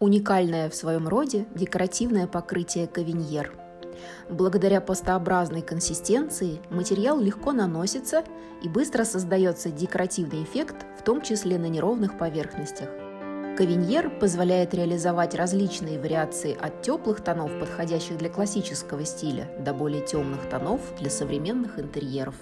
Уникальное в своем роде декоративное покрытие кавиньер. Благодаря пастообразной консистенции материал легко наносится и быстро создается декоративный эффект, в том числе на неровных поверхностях. Кавиньер позволяет реализовать различные вариации от теплых тонов, подходящих для классического стиля, до более темных тонов для современных интерьеров.